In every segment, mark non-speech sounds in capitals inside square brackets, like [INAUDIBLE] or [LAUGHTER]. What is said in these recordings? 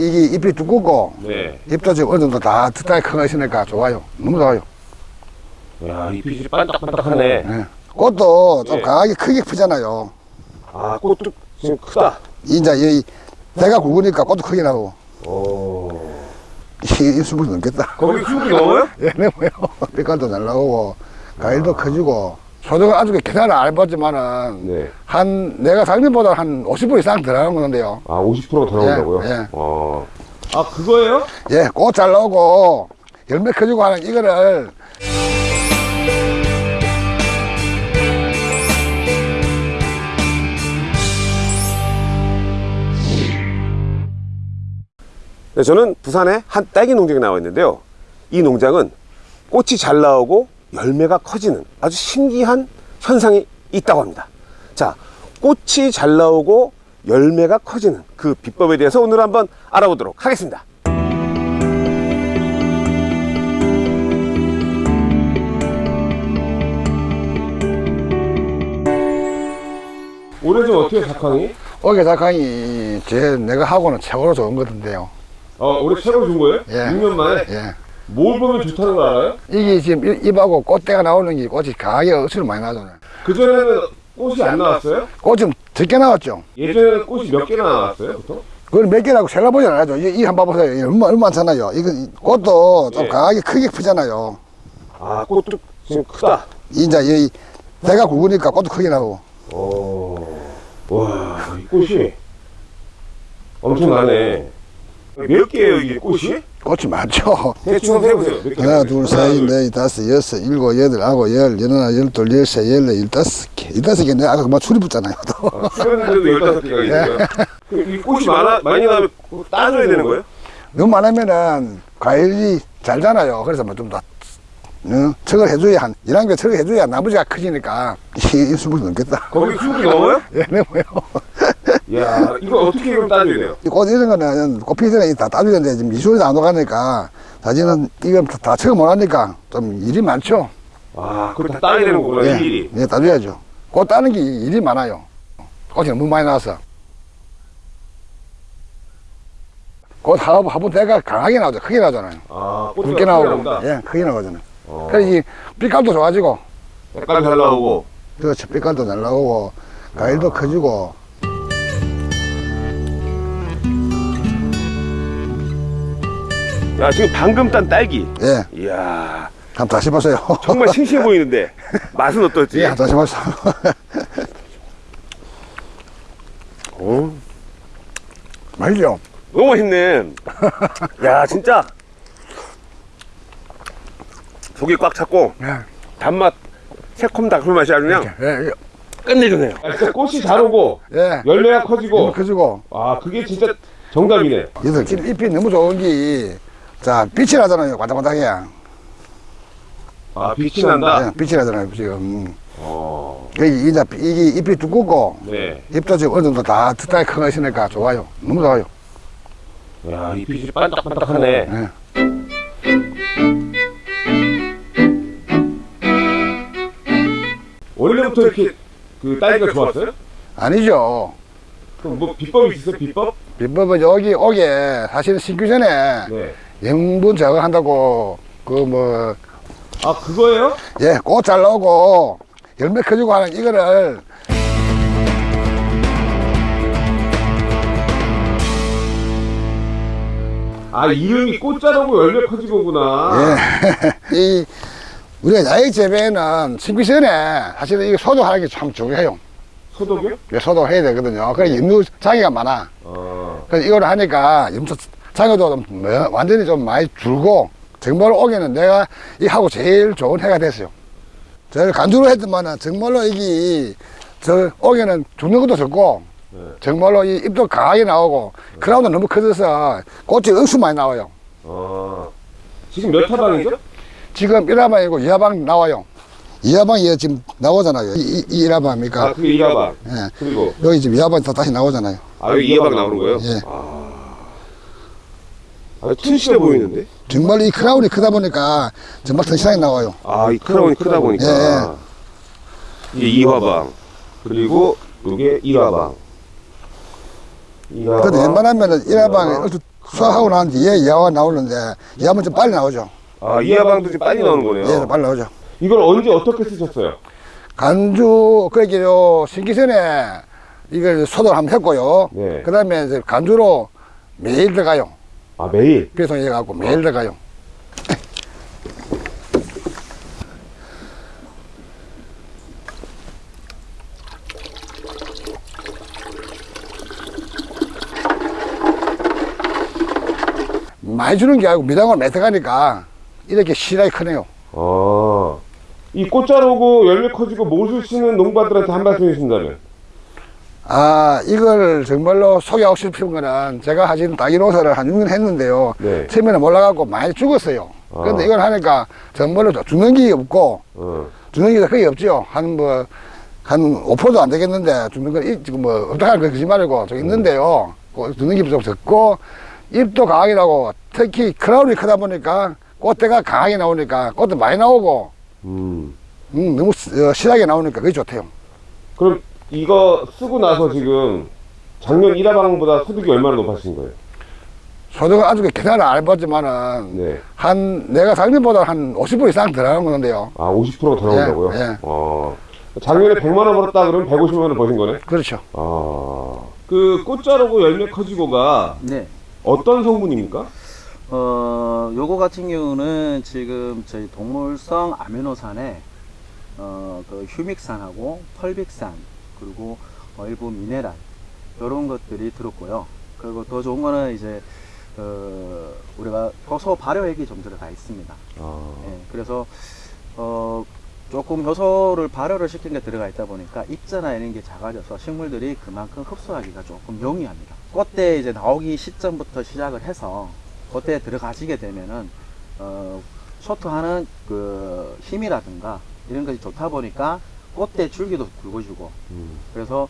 이게 잎이 두껍고 네. 잎도 지금 어느 정도 다 득달이 큰거 있으니까 좋아요. 너무 좋아요. 야, 잎이 진짜 반딱반딱하네. 예. 꽃도 좀 예. 강하게 크게 피잖아요. 아, 꽃도 지금 크다. 이제 이 대가 굵으니까 꽃도 크게 나고 오. 이 수분 넘겠다. 거기 수국이 넘어요? [LAUGHS] 예, 네모요. 빛깔도 [LAUGHS] 잘 나오고 과일도 커지고 소득은 아직 계산을 안 해봤지만은 네. 한 내가 작년보다 한 50% 이상 들어가는 건데요. 아, 50%가 더 나온다고요? 예, 예. 어. 아, 그거예요? 예, 꽃 잘 나오고 열매 커지고 하는 이거를 네, 저는 부산의 한 딸기 농장에 나와 있는데요. 이 농장은 꽃이 잘 나오고 열매가 커지는 아주 신기한 현상이 있다고 합니다. 자, 꽃이 잘 나오고 열매가 커지는 그 비법에 대해서 오늘 한번 알아보도록 하겠습니다. 올해 좀 어떻게 작황이? 오게 작황이 제 내가 하고는 최고로 좋은 거던데요. 어, 올해 최고 준 거예요? 예. 6년 만에? 예. 뭘 보면 좋다는 거 알아요? 이게 지금 잎- 잎하고 꽃대가 나오는 게 꽃이 강하게 억수로 많이 나잖아요. 그전에는 꽃이 안 나왔어요? 꽃좀 적게 나왔죠. 예전에는 꽃이 몇 개나 나왔어요, 보통? 그걸 몇 개라고 세려보지 않아죠. 이한번 보세요. 이게 얼마, 얼마 많잖아요. 이거 이 꽃도 좀 예. 강하게 크게 피잖아요. 아, 꽃도 지금 크다. 이제 이 대가 굵으니까 꽃도 크게 나고. 오. 와, 이 꽃이 엄청나네. 몇 개예요, 이게 꽃이? 꽃이 많죠. [LAUGHS] 대충 개? 하나, 둘, 셋, 넷, 다섯, 여섯, 일곱, 여덟, 아홉, 열, 열하나, 열둘, 열세, 열네, 열다섯 개. 열다섯 개 내가 아까 그만 출입 붙잖아요. 또. 출연했는데도 15개가 있어요. 그럼 이 꽃이 많아, 많이 나면 그거 따줘야 되는 거예요? 너무 많으면은 과일이 잘잖아요. 그래서 뭐 좀 더, 어, 척을 해줘야 한, 1학년 척을 해줘야 나머지가 커지니까 이 수분이 넘겠다. 거기 수국이 넘어요? 예, 네, 뭐요. 야, 이거 어떻게 그럼 따줘야 돼요? 꽃 이런 거는 꽃 피기 전에 다 따줘야 되는데 지금 미술이 안 오가니까 사실은 이건 다, 다 척을 못 하니까 좀 일이 많죠. 아, 그걸 다 따야 되는 거구나, 예, 일일이. 예, 따줘야죠. 꽃 따는 게 일이 많아요. 꽃이 너무 많이 나와서. 꽃 화분, 화분 대가 강하게 나오죠. 크게 나오잖아요. 아, 굵게 나오고. 나온다. 예, 크게 나오잖아요. 어. 그래서 이 빛깔도 좋아지고, 색깔 잘 나오고. 그렇죠. 빛깔도 잘 나오고, 과일도 커지고. 야, 지금 방금 딴 딸기. 예, 이야, 한번 다시 보세요. 정말 싱싱해 보이는데 [LAUGHS] 맛은 어떨지? 예, 다시 보세요. [LAUGHS] 어, 맛있죠? 너무 맛있네. 야, 진짜 속이 꽉 찼고 예, 단맛, 새콤달콤 맛이 아주 그냥 예, 예. 끝내주네요. 진짜 꽃이 잘 오고 예. 열매가 커지고. 커지고. 아, 그게 진짜 정답이네. 얘들 지금 잎이 너무 좋은 게, 자, 빛이 나잖아요. 반짝반짝해. 아, 빛이 난다. 예, 빛이 나잖아요, 지금. 어, 이게, 이제 이게 잎이 두껍고, 네. 잎도 지금 어느 정도 다 득달이 큰거 있으니까 좋아요. 너무 좋아요. 야, 이 빛이 반짝반짝하네. 예. 원래부터 이렇게 그 딸기가 좋았어요? 아니죠. 그럼 뭐 비법이 있어요? 비법? 비법은 여기 오게 사실은 심기 전에 네. 영분 제거 한다고 그 뭐, 아, 그거예요? 예, 꽃 잘 나오고 열매 커지고 하는 이거를 아, 이름이 꽃자라고 열매 커지고구나. 예. [LAUGHS] 이 우리가 야외 재배에는 심기 전에 사실은 이거 소독하는 게 참 중요해요. 소독이요? 예, 소독해야 되거든요. 그래 염류 장애가 많아. 어. 그래서 이걸 하니까 염소 장애도 좀 뭐- 완전히 좀 많이 줄고 정말로 오게는 내가 이 하고 제일 좋은 해가 됐어요. 제일 간주로 했더만은 정말로 이게 저 오게는 죽는 것도 적고 네. 정말로 이 잎도 강하게 나오고 크라운도 너무 커져서 꽃이 억수 많이 나와요. 어. 지금 몇 타방이죠? 지금 1화방이고 2화방 나와요. 2화방이 지금 나오잖아요. 이, 이 1화방입니까? 아, 그게 이하방. 예. 그리고, 여기 지금 2화방이 또 다시 나오잖아요. 아, 여기 이하방 나오는 거예요? 예. 아. 아, 튼실해 보이는데? 정말 이 크라운이 크다 보니까 정말 튼실하게 나와요. 아, 이 크라운이 크다 보니까. 예, 이게 이화방. 그리고 이게 이화방. 이화방. 근데 웬만하면은 1화방에 수확하고 난 뒤에 이하가 나오는데 이하면 좀 빨리 나오죠. 아, 이하방도 좀 빨리 나오는 거네요. 예, 빨리 나오죠. 이걸 언제 어떻게 쓰셨어요? 간주 그러기요 신기전에 이걸 소독 한번 했고요. 네. 그 다음에 이제 간주로 매일 들어가요. 아, 매일. 배송해 갖고 매일 들어가요. [LAUGHS] 많이 주는 게 아니고 미당을 몇 들어가니까 이렇게 실하게 크네요. 아, 이 꽃자루고 열매 커지고 못을 쓰는 농가들한테 한 말씀 해주신다면? 아, 이걸 정말로 소개하고 싶은 거는 제가 하신 다기 농사를 한 6년 했는데요. 네. 처음에는 몰라갖고 많이 죽었어요. 아. 근데 이걸 하니까 정말로 죽는 게 없고, 어. 죽는 게 거의 없죠. 한 뭐, 한 5%도 안 되겠는데, 죽는 건, 이- 지금 뭐, 없다 하는 거 그지 말고, 저 있는데요. 그 죽는 게 좀 적고, 잎도 강하게 나오고, 특히 크라운이 크다 보니까, 꽃대가 강하게 나오니까, 꽃도 많이 나오고, 음. 음, 너무 시- 어, 실하게 나오니까 그게 좋대요. 그럼 이거 쓰고 나서 지금 작년 1화방보다 소득이 얼마나 높아진 거예요? 소득은 아직 계산을 안 해봤지만은, 네. 한, 내가 작년보다 한 50% 이상 들어가는 건데요. 아, 50%가 더 나온다고요? 예, 예. 어. 작년에 100만 원 벌었다 그러면 150만 원 버신 거네? 그렇죠. 아. 그 꽃자루고 열매 커지고가 네. 어떤 성분입니까? 어, 요거 같은 경우는 지금 저희 동물성 아미노산에 어, 그 휴믹산하고 펄빅산 그리고 어, 일부 미네랄 이런 것들이 들었고요. 그리고 더 좋은 거는 이제 어, 우리가 효소 발효액이 좀 들어가 있습니다. 아. 예, 그래서 어, 조금 효소를 발효를 시킨 게 들어가 있다 보니까 입자나 이런 게 작아져서 식물들이 그만큼 흡수하기가 조금 용이합니다. 꽃대 이제 나오기 시점부터 시작을 해서 꽃대에 들어가지게 되면은 어, 쇼트하는 그 힘이라든가 이런 것이 좋다 보니까 꽃대 줄기도 굵어지고 음. 그래서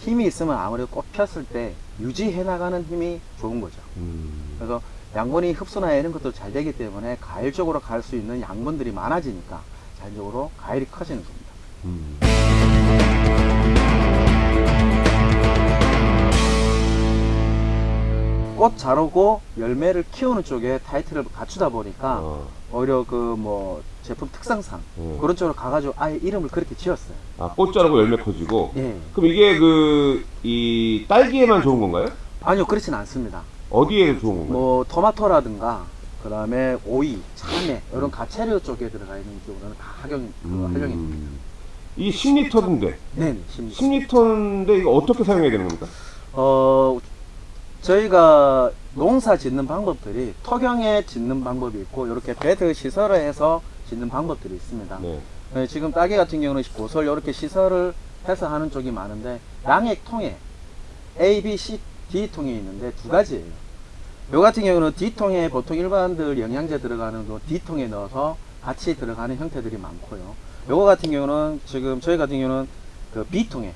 힘이 있으면 아무래도 꽃 폈을 때 유지해 나가는 힘이 좋은 거죠. 음. 그래서 양분이 흡수나 이런 것도 잘 되기 때문에 가일 쪽으로 갈 수 있는 양분들이 많아지니까 자연적으로 가일이 커지는 겁니다. 음. 꽃 자르고 열매를 키우는 쪽에 타이틀을 갖추다 보니까 아. 오히려 그뭐 제품 특성상 음. 그런 쪽으로 가가지고 아예 이름을 그렇게 지었어요. 아, 꽃자루고 열매 커지고. 예. 그럼 이게 그, 이 딸기에만 좋은 건가요? 아니요, 그렇진 않습니다. 어디에 좋은 건가요? 뭐 토마토라든가 그 다음에 오이, 참외 이런 가채류 쪽에 들어가 있는 경우는 다 학용 그 활용입니다. 음. 이 10리터인데, 네, 심 10리터인데 이거 어떻게 사용해야 되는 겁니까? 어, 저희가 농사 짓는 방법들이 토경에 짓는 방법이 있고 이렇게 베드 시설을 해서 짓는 방법들이 있습니다. 네. 네, 지금 딸기 같은 경우는 고설 이렇게 시설을 해서 하는 쪽이 많은데 양액 통에 A, B, C, D 통이 있는데 두 가지예요. 요 같은 경우는 D 통에 보통 일반들 영양제 들어가는 거 D 통에 넣어서 같이 들어가는 형태들이 많고요. 요거 같은 경우는 지금 저희 같은 경우는 그 B 통에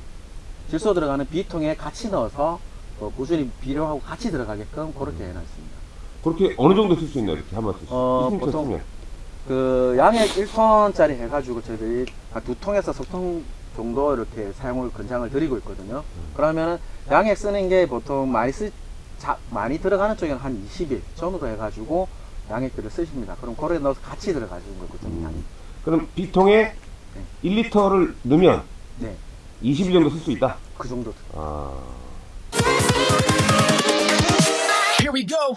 질소 들어가는 B 통에 같이 넣어서 어, 꾸준히 비료하고 같이 들어가게끔 그렇게 해놨습니다. 그렇게 어느 정도 쓸 수 있나요? 이렇게 한 마디. 어, 20리터 보통 쓰면. 그 양액 1톤짜리 해가지고 저희들이 한두 통에서 석통 정도 이렇게 사용을 권장을 드리고 있거든요. 그러면은 양액 쓰는 게 보통 많이 쓰 자, 많이 들어가는 쪽에는 한 20일 전후로 해가지고 양액들을 쓰십니다. 그럼 거기에 넣어서 같이 들어가시는 거거든요. 양이. 그럼 B통에 1리터를 넣으면 네, 20일 정도 쓸 수 있다? 그 정도. 아. Here we go.